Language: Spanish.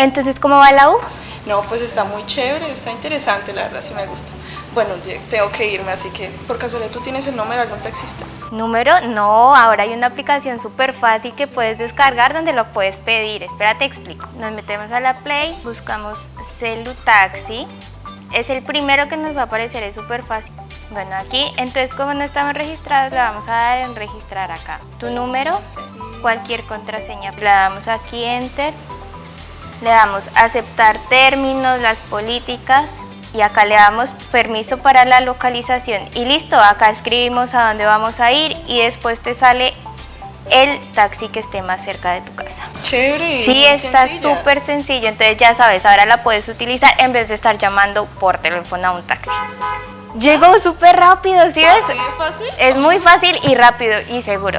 Entonces, ¿cómo va la U? No, pues está muy chévere, está interesante, la verdad, sí me gusta. Bueno, tengo que irme, así que por casualidad tú tienes el número de algún taxista. ¿Número? No, ahora hay una aplicación súper fácil que puedes descargar donde lo puedes pedir. Espérate, explico. Nos metemos a la Play, buscamos Celu Taxi. Es el primero que nos va a aparecer, es súper fácil. Bueno, aquí, entonces como no estamos registrados, le vamos a dar en registrar acá. Tu número, cualquier contraseña. Le damos aquí Enter. Le damos aceptar términos, las políticas y acá le damos permiso para la localización y listo, acá escribimos a dónde vamos a ir y después te sale el taxi que esté más cerca de tu casa. Chévere. Sí, está súper sencillo, entonces ya sabes, ahora la puedes utilizar en vez de estar llamando por teléfono a un taxi. Llegó súper rápido, ¿sí ves? ¿Así fácil? Es muy fácil y rápido y seguro.